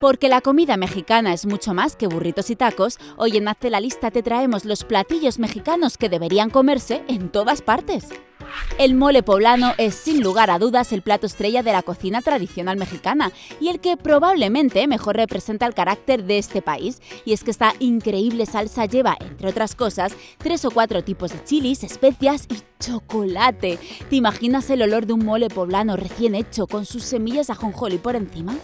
Porque la comida mexicana es mucho más que burritos y tacos, hoy en Hazte la Lista te traemos los platillos mexicanos que deberían comerse en todas partes. El mole poblano es sin lugar a dudas el plato estrella de la cocina tradicional mexicana y el que probablemente mejor representa el carácter de este país. Y es que esta increíble salsa lleva, entre otras cosas, tres o cuatro tipos de chilis, especias y chocolate. ¿Te imaginas el olor de un mole poblano recién hecho con sus semillas de ajonjolí por encima?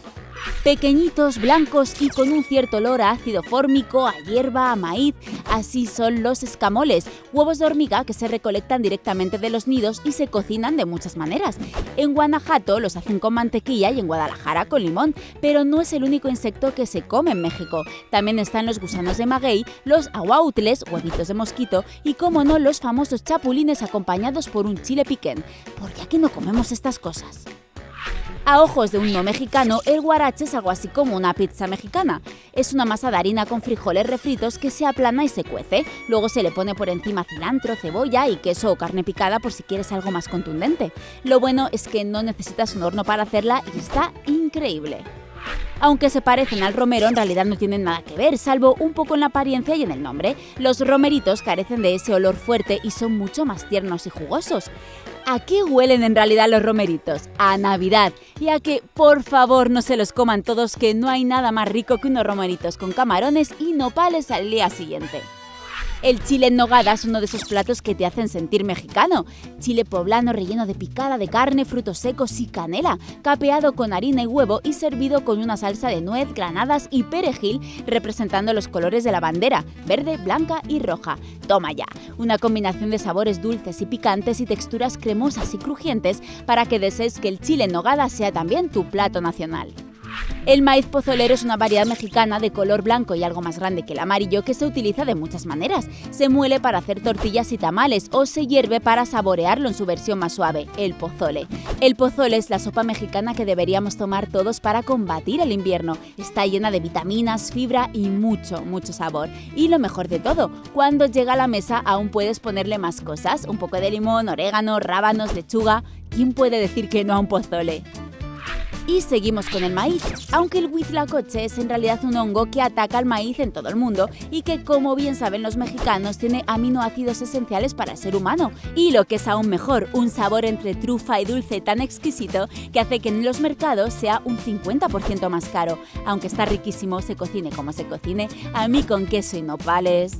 Pequeñitos, blancos y con un cierto olor a ácido fórmico, a hierba, a maíz, así son los escamoles, huevos de hormiga que se recolectan directamente de los nidos y se cocinan de muchas maneras. En Guanajuato los hacen con mantequilla y en Guadalajara con limón, pero no es el único insecto que se come en México. También están los gusanos de maguey, los aguautles, huevitos de mosquito y, como no, los famosos chapulines acompañados por un chile piquén. ¿Por qué aquí no comemos estas cosas? A ojos de un no mexicano, el guarache es algo así como una pizza mexicana. Es una masa de harina con frijoles refritos que se aplana y se cuece. Luego se le pone por encima cilantro, cebolla y queso o carne picada por si quieres algo más contundente. Lo bueno es que no necesitas un horno para hacerla y está increíble. Aunque se parecen al romero, en realidad no tienen nada que ver, salvo un poco en la apariencia y en el nombre. Los romeritos carecen de ese olor fuerte y son mucho más tiernos y jugosos. ¿A qué huelen en realidad los romeritos? A Navidad. Y a que, por favor, no se los coman todos, que no hay nada más rico que unos romeritos con camarones y nopales al día siguiente. El chile nogada es uno de esos platos que te hacen sentir mexicano. Chile poblano relleno de picada de carne, frutos secos y canela, capeado con harina y huevo y servido con una salsa de nuez, granadas y perejil representando los colores de la bandera, verde, blanca y roja. Toma ya, una combinación de sabores dulces y picantes y texturas cremosas y crujientes para que desees que el chile nogada sea también tu plato nacional. El maíz pozolero es una variedad mexicana de color blanco y algo más grande que el amarillo que se utiliza de muchas maneras. Se muele para hacer tortillas y tamales o se hierve para saborearlo en su versión más suave, el pozole. El pozole es la sopa mexicana que deberíamos tomar todos para combatir el invierno. Está llena de vitaminas, fibra y mucho, mucho sabor. Y lo mejor de todo, cuando llega a la mesa aún puedes ponerle más cosas, un poco de limón, orégano, rábanos, lechuga. ¿Quién puede decir que no a un pozole? Y seguimos con el maíz, aunque el huitlacoche es en realidad un hongo que ataca al maíz en todo el mundo y que, como bien saben los mexicanos, tiene aminoácidos esenciales para el ser humano. Y lo que es aún mejor, un sabor entre trufa y dulce tan exquisito que hace que en los mercados sea un 50% más caro. Aunque está riquísimo, se cocine como se cocine, a mí con queso y nopales.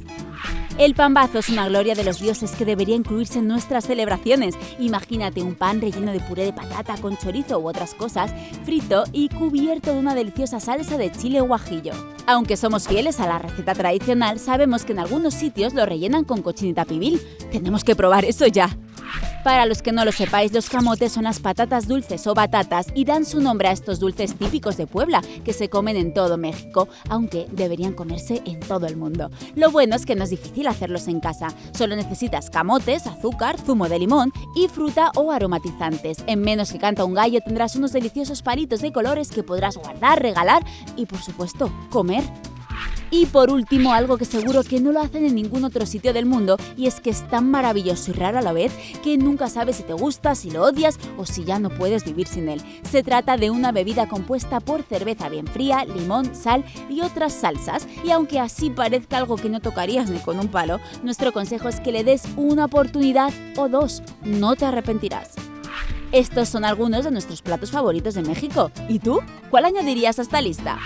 El pambazo es una gloria de los dioses que debería incluirse en nuestras celebraciones. Imagínate un pan relleno de puré de patata con chorizo u otras cosas, frito y cubierto de una deliciosa salsa de chile guajillo. Aunque somos fieles a la receta tradicional, sabemos que en algunos sitios lo rellenan con cochinita pibil. Tenemos que probar eso ya. Para los que no lo sepáis, los camotes son las patatas dulces o batatas y dan su nombre a estos dulces típicos de Puebla, que se comen en todo México, aunque deberían comerse en todo el mundo. Lo bueno es que no es difícil hacerlos en casa, solo necesitas camotes, azúcar, zumo de limón y fruta o aromatizantes. En menos que canta un gallo tendrás unos deliciosos palitos de colores que podrás guardar, regalar y por supuesto comer. Y por último, algo que seguro que no lo hacen en ningún otro sitio del mundo, y es que es tan maravilloso y raro a la vez que nunca sabes si te gusta, si lo odias o si ya no puedes vivir sin él. Se trata de una bebida compuesta por cerveza bien fría, limón, sal y otras salsas, y aunque así parezca algo que no tocarías ni con un palo, nuestro consejo es que le des una oportunidad o dos, no te arrepentirás. Estos son algunos de nuestros platos favoritos de México. ¿Y tú? ¿Cuál añadirías a esta lista?